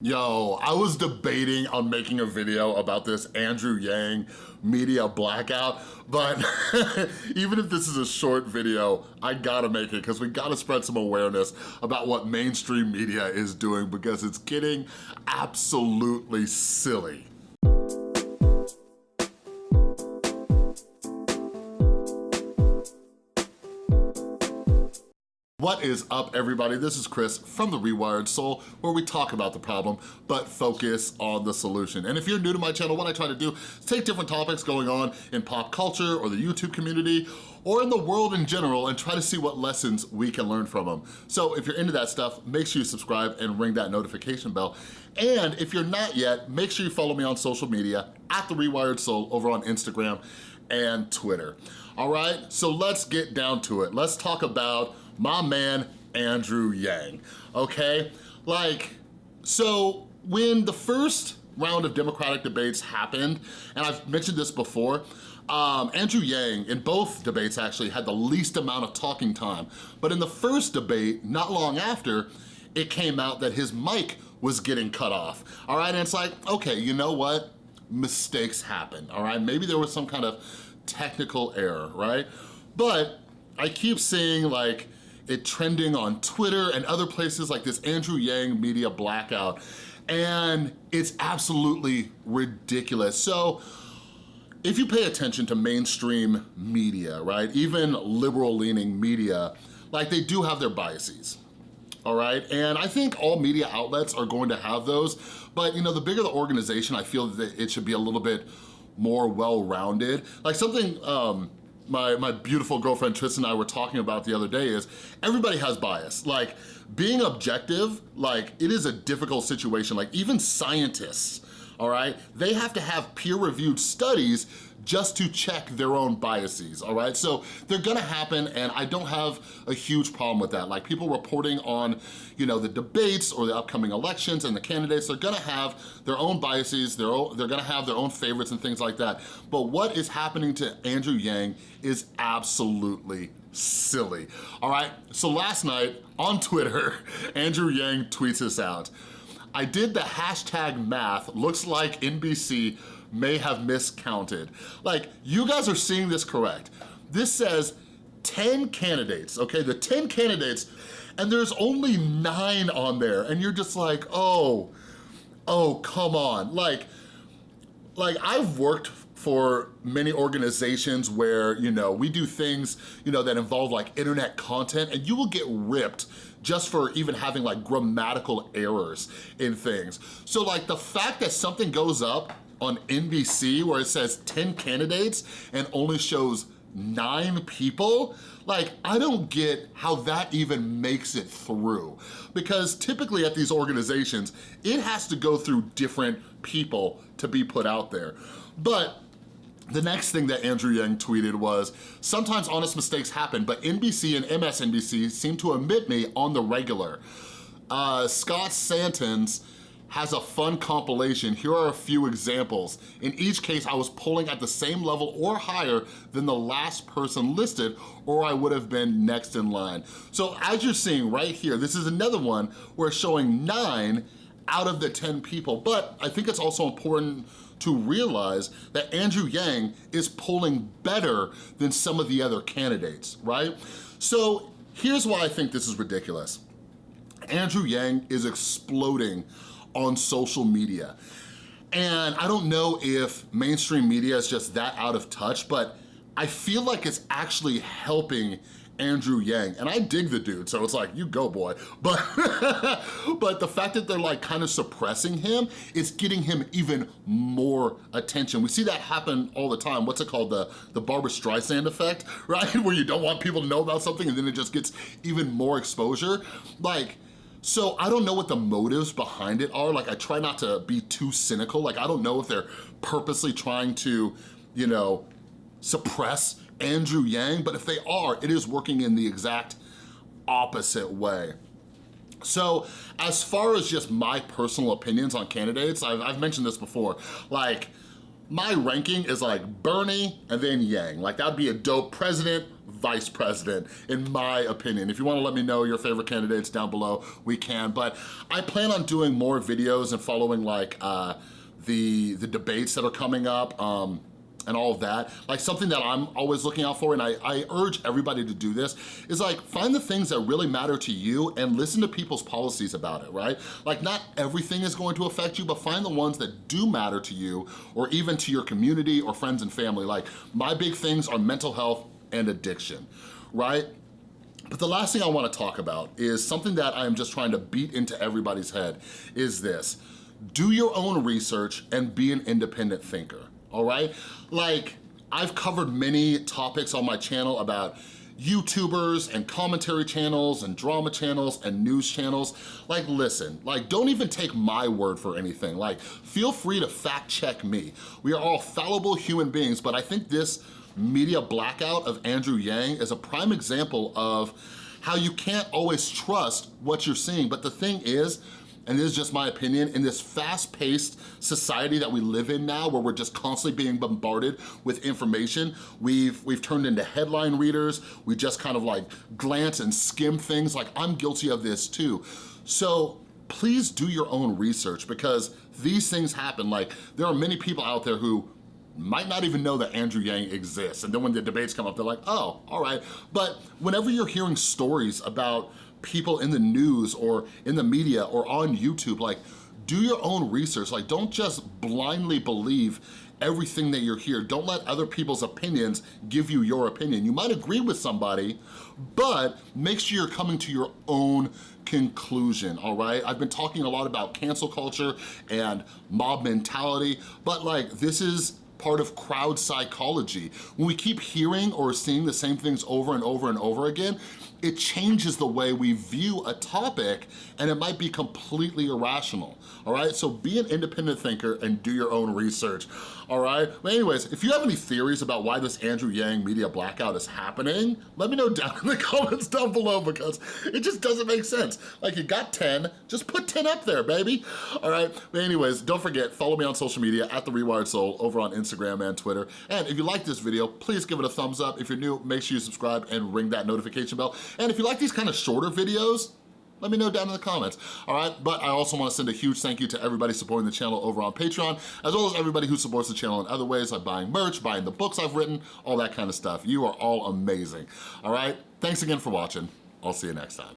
Yo, I was debating on making a video about this Andrew Yang media blackout, but even if this is a short video, I gotta make it because we gotta spread some awareness about what mainstream media is doing because it's getting absolutely silly. What is up, everybody? This is Chris from The Rewired Soul, where we talk about the problem, but focus on the solution. And if you're new to my channel, what I try to do is take different topics going on in pop culture or the YouTube community, or in the world in general, and try to see what lessons we can learn from them. So if you're into that stuff, make sure you subscribe and ring that notification bell. And if you're not yet, make sure you follow me on social media, at The Rewired Soul, over on Instagram and Twitter. All right, so let's get down to it. Let's talk about my man, Andrew Yang, okay? Like, so when the first round of Democratic debates happened, and I've mentioned this before, um, Andrew Yang, in both debates actually, had the least amount of talking time. But in the first debate, not long after, it came out that his mic was getting cut off, all right? And it's like, okay, you know what? Mistakes happen, all right? Maybe there was some kind of technical error, right? But I keep seeing like, it trending on Twitter and other places like this Andrew Yang media blackout. And it's absolutely ridiculous. So if you pay attention to mainstream media, right, even liberal leaning media, like they do have their biases, all right? And I think all media outlets are going to have those, but you know, the bigger the organization, I feel that it should be a little bit more well-rounded. Like something, um, my, my beautiful girlfriend Tristan and I were talking about the other day is everybody has bias. Like being objective, like it is a difficult situation. Like even scientists, all right? They have to have peer-reviewed studies just to check their own biases, all right? So they're gonna happen and I don't have a huge problem with that. Like people reporting on, you know, the debates or the upcoming elections and the candidates, they're gonna have their own biases, they're, they're gonna have their own favorites and things like that. But what is happening to Andrew Yang is absolutely silly, all right? So last night on Twitter, Andrew Yang tweets this out. I did the hashtag math, looks like NBC may have miscounted. Like, you guys are seeing this correct. This says 10 candidates, okay? The 10 candidates, and there's only nine on there, and you're just like, oh, oh, come on. Like, like I've worked for many organizations where, you know, we do things, you know, that involve like internet content and you will get ripped just for even having like grammatical errors in things. So like the fact that something goes up on NBC where it says 10 candidates and only shows nine people, like, I don't get how that even makes it through. Because typically at these organizations, it has to go through different people to be put out there. But the next thing that Andrew Yang tweeted was, sometimes honest mistakes happen, but NBC and MSNBC seem to omit me on the regular. Uh, Scott Santens has a fun compilation. Here are a few examples. In each case, I was polling at the same level or higher than the last person listed, or I would have been next in line. So as you're seeing right here, this is another one where showing nine out of the 10 people, but I think it's also important to realize that Andrew Yang is polling better than some of the other candidates, right? So here's why I think this is ridiculous. Andrew Yang is exploding on social media. And I don't know if mainstream media is just that out of touch, but I feel like it's actually helping Andrew Yang. And I dig the dude, so it's like, you go boy. But, but the fact that they're like kind of suppressing him, it's getting him even more attention. We see that happen all the time. What's it called? The, the Barbra Streisand effect, right? Where you don't want people to know about something and then it just gets even more exposure. Like, so I don't know what the motives behind it are. Like I try not to be too cynical. Like I don't know if they're purposely trying to, you know, suppress Andrew Yang, but if they are, it is working in the exact opposite way. So as far as just my personal opinions on candidates, I've, I've mentioned this before, like my ranking is like Bernie and then Yang. Like that'd be a dope president, vice president, in my opinion. If you wanna let me know your favorite candidates down below, we can. But I plan on doing more videos and following like uh, the, the debates that are coming up. Um, and all of that. Like something that I'm always looking out for, and I, I urge everybody to do this, is like find the things that really matter to you and listen to people's policies about it, right? Like not everything is going to affect you, but find the ones that do matter to you or even to your community or friends and family. Like my big things are mental health and addiction, right? But the last thing I wanna talk about is something that I am just trying to beat into everybody's head is this. Do your own research and be an independent thinker all right? Like, I've covered many topics on my channel about YouTubers and commentary channels and drama channels and news channels. Like, listen, like, don't even take my word for anything. Like, feel free to fact check me. We are all fallible human beings, but I think this media blackout of Andrew Yang is a prime example of how you can't always trust what you're seeing. But the thing is, and this is just my opinion, in this fast-paced society that we live in now where we're just constantly being bombarded with information, we've, we've turned into headline readers, we just kind of like glance and skim things, like I'm guilty of this too. So please do your own research because these things happen. Like there are many people out there who might not even know that Andrew Yang exists. And then when the debates come up, they're like, oh, all right. But whenever you're hearing stories about people in the news or in the media or on YouTube, like do your own research. Like don't just blindly believe everything that you're here. Don't let other people's opinions give you your opinion. You might agree with somebody, but make sure you're coming to your own conclusion, all right? I've been talking a lot about cancel culture and mob mentality, but like this is part of crowd psychology. When we keep hearing or seeing the same things over and over and over again, it changes the way we view a topic and it might be completely irrational, all right? So be an independent thinker and do your own research, all right? But anyways, if you have any theories about why this Andrew Yang media blackout is happening, let me know down in the comments down below because it just doesn't make sense. Like you got 10, just put 10 up there, baby. All right, but anyways, don't forget, follow me on social media at The Rewired Soul over on Instagram and Twitter. And if you like this video, please give it a thumbs up. If you're new, make sure you subscribe and ring that notification bell. And if you like these kind of shorter videos, let me know down in the comments, all right? But I also wanna send a huge thank you to everybody supporting the channel over on Patreon, as well as everybody who supports the channel in other ways, like buying merch, buying the books I've written, all that kind of stuff. You are all amazing, all right? Thanks again for watching. I'll see you next time.